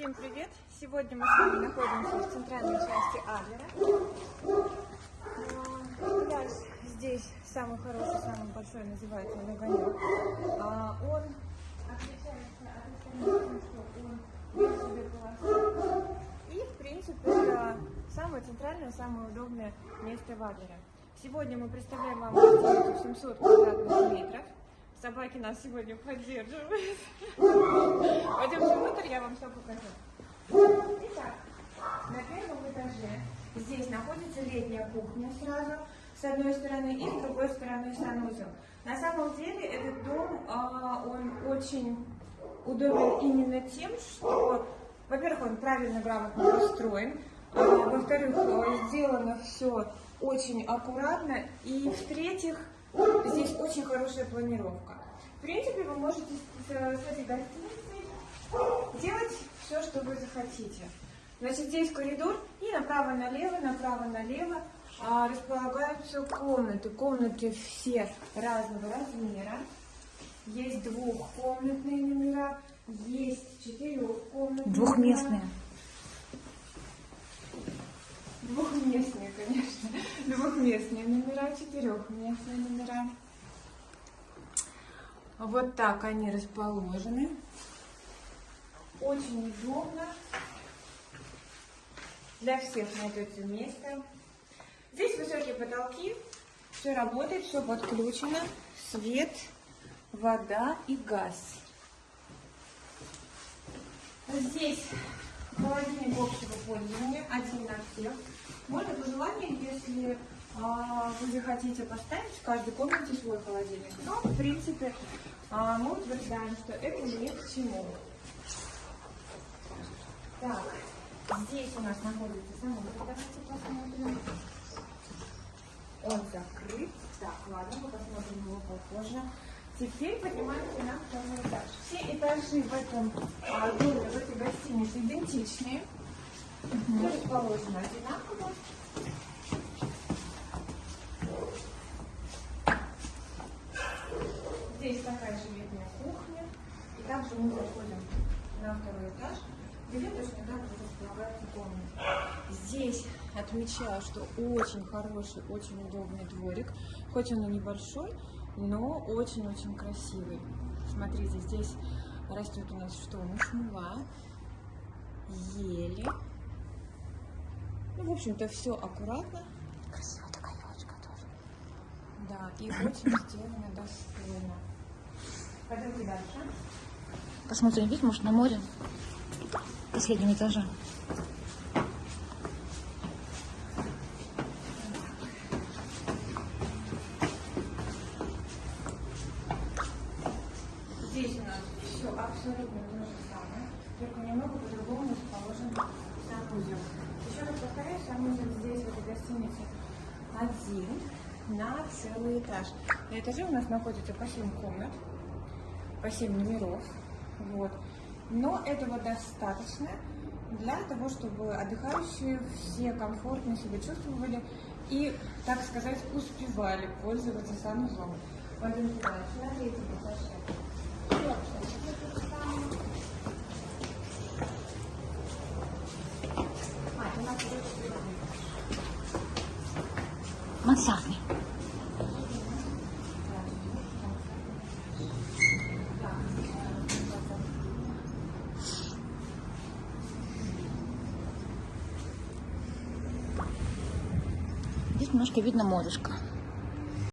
Всем привет! Сегодня мы с вами находимся в центральной части Адлера. А, Пляж здесь самый хороший, самый большой, называется Нагонек. А, Он отличается от остальных тем, что он себе полосой. И, в принципе, это самое центральное, самое удобное место в Адлере. Сегодня мы представляем вам гостиницу 700 квадратных метров. Собаки нас сегодня поддерживают. Пойдемте внутрь, я вам все покажу. Итак, на первом этаже здесь находится летняя кухня сразу, с одной стороны, и с другой стороны санузел. На самом деле этот дом, а, он очень удобен именно тем, что, во-первых, он правильно, грамотно построен, а, во-вторых, э, сделано все очень аккуратно, и в-третьих, здесь очень хорошая планировка. В принципе, вы можете с, с этой гостиницей делать все, что вы захотите. Значит, здесь коридор, и направо-налево, направо-налево а, располагаются комнаты. Комнаты все разного размера. Есть двухкомнатные номера, есть четырехкомнатные Двухместные. Двухместные, Двухместные номера, четырехместные номера. Вот так они расположены. Очень удобно. Для всех найдется место. Здесь высокие потолки. Все работает, все подключено. Свет, вода и газ. Здесь холодильник общего пользования, один на всех. Можно по желанию, если вы захотите поставить в каждой комнате свой холодильник. Но, в принципе, а, мы утверждаем, что это не к чему. Так, здесь у нас находится самолет. Давайте посмотрим. Он закрыт. Так, ладно, мы посмотрим его попозже. Теперь поднимаемся на второй этаж. Все этажи в этом а, доме, в этой гостинице идентичные. Все расположено одинаково. Здесь такая же летняя кухня. И также мы заходим на второй этаж, где точно так же располагаются комнаты. Здесь отмечаю, что очень хороший, очень удобный дворик. Хоть он и небольшой, но очень-очень красивый. Смотрите, здесь растет у нас что? Мушмула, ели. Ну, в общем-то, все аккуратно. Красивая такая елочка тоже. Да, и очень сделано достойно. Пойдемте дальше. Посмотрим вид, может, на море. Последнем этаже. Здесь у нас все абсолютно то же самое, только по-другому расположен санузел. Еще раз повторяю, санузел здесь, в этой гостинице, один на целый этаж. На этаже у нас находится по 7 комнат, по 7 номеров. Вот. Но этого достаточно для того, чтобы отдыхающие все комфортно себя чувствовали и, так сказать, успевали пользоваться санузлом. Пойдемте дальше, на третьем абсолютно то же самое. А, это у нас идет сюда. Мансардный. Здесь немножко видно морешко.